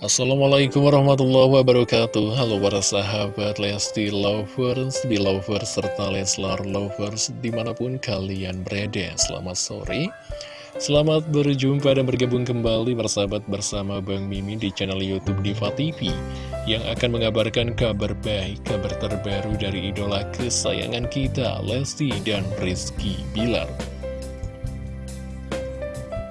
Assalamualaikum warahmatullahi wabarakatuh. Halo para sahabat Lesti Lovers, Belovers, serta Leslar Lovers di mana pun kalian berada. Selamat sore. Selamat berjumpa dan bergabung kembali bersahabat bersama Bang Mimi di channel Youtube Diva TV Yang akan mengabarkan kabar baik, kabar terbaru dari idola kesayangan kita Lesti dan Rizky Bilar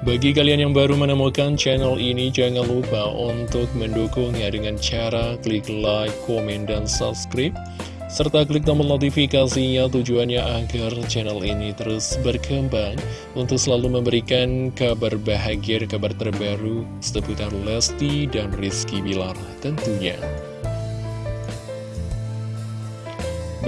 bagi kalian yang baru menemukan channel ini, jangan lupa untuk mendukungnya dengan cara klik like, komen, dan subscribe. Serta klik tombol notifikasinya tujuannya agar channel ini terus berkembang untuk selalu memberikan kabar bahagia, kabar terbaru seputar Lesti dan Rizky Bilar tentunya.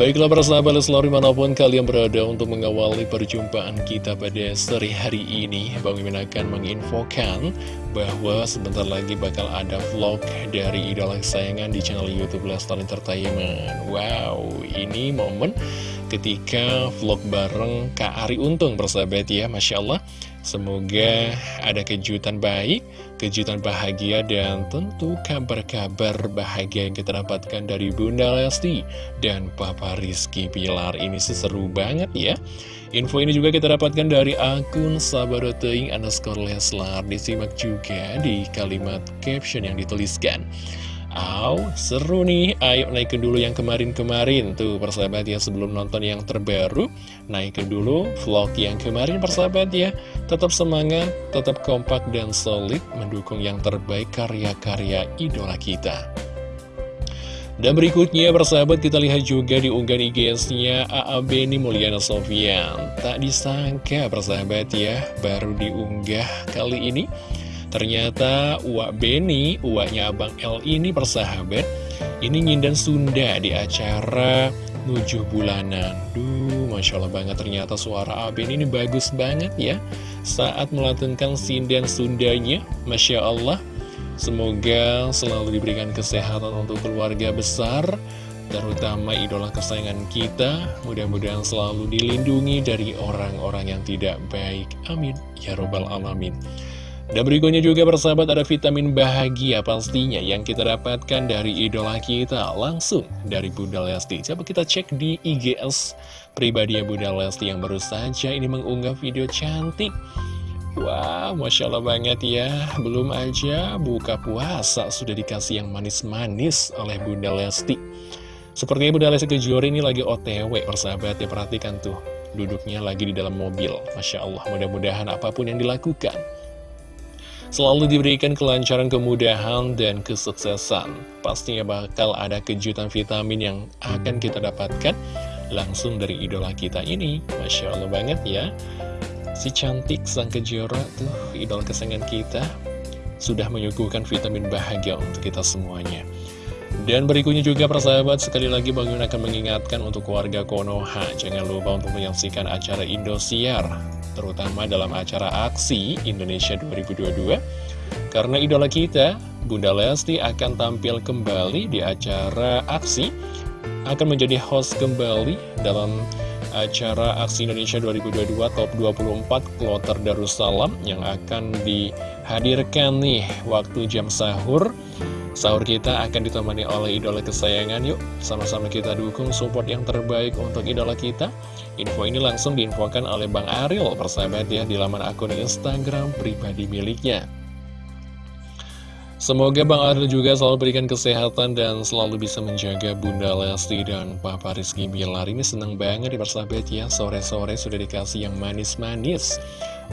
Baiklah para sahabat selalu di mana pun kalian berada untuk mengawali perjumpaan kita pada sore hari ini Bang Mimin akan menginfokan bahwa sebentar lagi bakal ada vlog dari idola kesayangan di channel Youtube Lestar Entertainment. Wow, ini momen ketika vlog bareng Kak Ari Untung persahabat ya Masya Allah Semoga ada kejutan baik, kejutan bahagia, dan tentu kabar-kabar bahagia yang kita dapatkan dari Bunda Lesti dan Papa Rizky Pilar. Ini sih seru banget ya. Info ini juga kita dapatkan dari akun Sabaroteing underscore Leslar. Disimak juga di kalimat caption yang dituliskan. Aw, seru nih, ayo naikin dulu yang kemarin-kemarin Tuh persahabat ya, sebelum nonton yang terbaru. Naikin dulu vlog yang kemarin persahabat ya. Tetap semangat, tetap kompak dan solid Mendukung yang terbaik karya-karya idola kita. Dan berikutnya persahabat kita lihat juga di unggahan IGS-nya AA Beni Mulyana Sofian. Tak disangka persahabat ya baru diunggah kali ini Ternyata Uwak Beni, uaknya Abang L ini persahabat, ini nyindan Sunda di acara Nujuh Bulanan. Duh, Masya Allah banget ternyata suara Aben ini bagus banget ya. Saat melantunkan sindan Sundanya, Masya Allah. Semoga selalu diberikan kesehatan untuk keluarga besar, terutama idola kesayangan kita. Mudah-mudahan selalu dilindungi dari orang-orang yang tidak baik. Amin. Ya Robbal Alamin. Dan berikutnya juga persahabat ada vitamin bahagia pastinya yang kita dapatkan dari idola kita langsung dari Bunda Lesti. Coba kita cek di IGS pribadi Bunda Lesti yang baru saja ini mengunggah video cantik. Wah, wow, Masya Allah banget ya. Belum aja buka puasa sudah dikasih yang manis-manis oleh Bunda Lesti. Sepertinya Bunda Lesti Kejora ini lagi otw persahabat ya perhatikan tuh. Duduknya lagi di dalam mobil. Masya Allah mudah-mudahan apa pun yang dilakukan selalu diberikan kelancaran, kemudahan, dan kesuksesan. Pastinya bakal ada kejutan vitamin yang akan kita dapatkan langsung dari idola kita ini. Masya Allah banget ya. Si cantik sang kejora tuh, idola kesayangan kita, sudah menyuguhkan vitamin bahagia untuk kita semuanya. Dan berikutnya juga persahabat, sekali lagi Bang Yun akan mengingatkan untuk warga Konoha, jangan lupa untuk menyaksikan acara Indosiar terutama dalam acara aksi Indonesia 2022 karena idola kita Bunda Lesti akan tampil kembali di acara aksi akan menjadi host kembali dalam acara aksi Indonesia 2022 Top 24 Kloter Darussalam yang akan dihadirkan nih waktu jam sahur Sahur kita akan ditemani oleh idola kesayangan Yuk. Sama-sama kita dukung support yang terbaik untuk idola kita. Info ini langsung diinfokan oleh Bang Ariel persahabat ya di laman akun Instagram pribadi miliknya. Semoga Bang Ariel juga selalu berikan kesehatan dan selalu bisa menjaga Bunda Lesti dan Papa Rizky Bilar. Ini seneng banget di persahabat ya. Sore-sore sudah dikasih yang manis-manis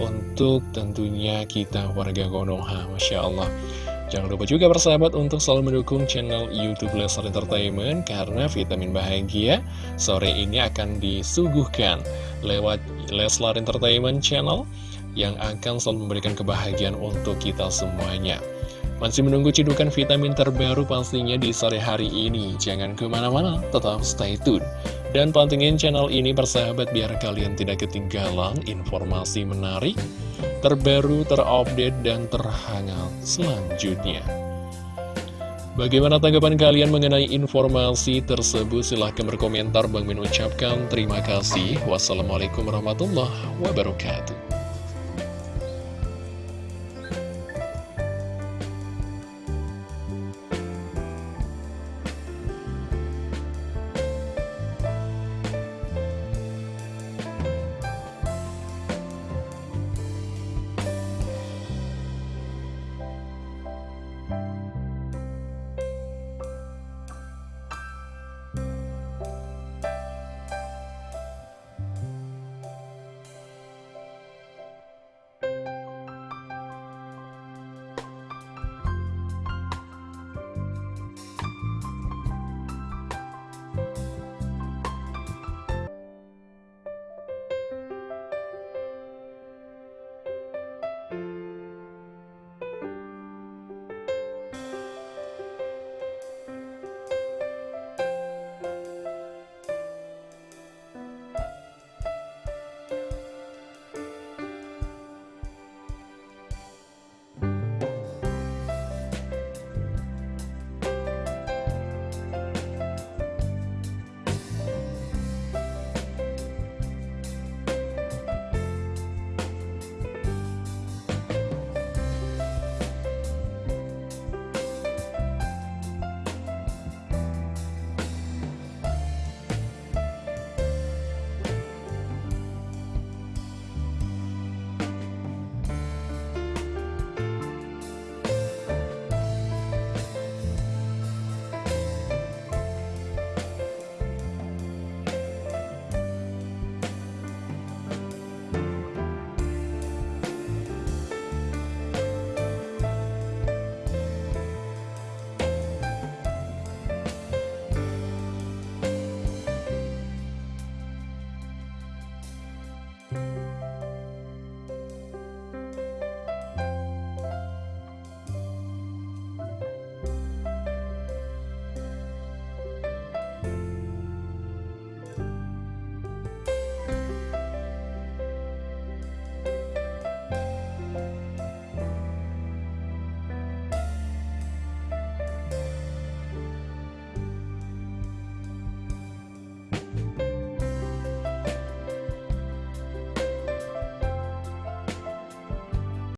Untuk tentunya kita warga Konoha Masya Allah Jangan lupa juga persahabat untuk selalu mendukung channel Youtube Leslar Entertainment Karena vitamin bahagia sore ini akan disuguhkan lewat Leslar Entertainment Channel Yang akan selalu memberikan kebahagiaan untuk kita semuanya masih menunggu cidukan vitamin terbaru pastinya di sore hari ini. Jangan ke mana-mana, tetap stay tune. Dan pantengin channel ini persahabat biar kalian tidak ketinggalan informasi menarik, terbaru, terupdate, dan terhangat selanjutnya. Bagaimana tanggapan kalian mengenai informasi tersebut? Silahkan berkomentar. Bang Min ucapkan terima kasih. Wassalamualaikum warahmatullahi wabarakatuh.